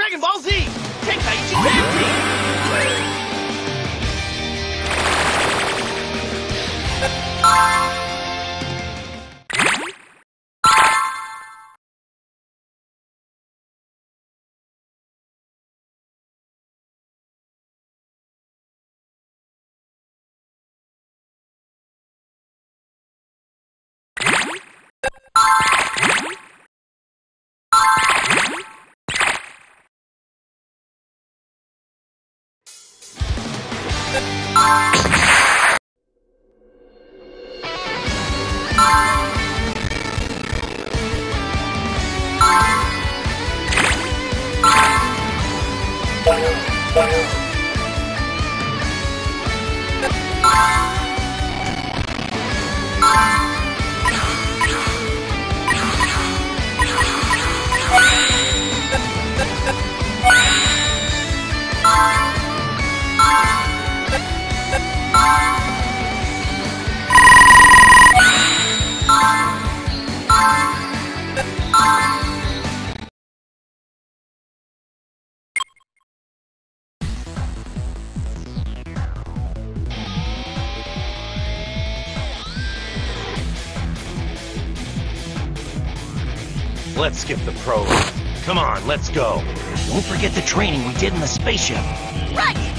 Dragon Ball Z! Tenkaichi Tag Team! Bye. Let's skip the prologue. Come on, let's go. Don't forget the training we did in the spaceship. Right!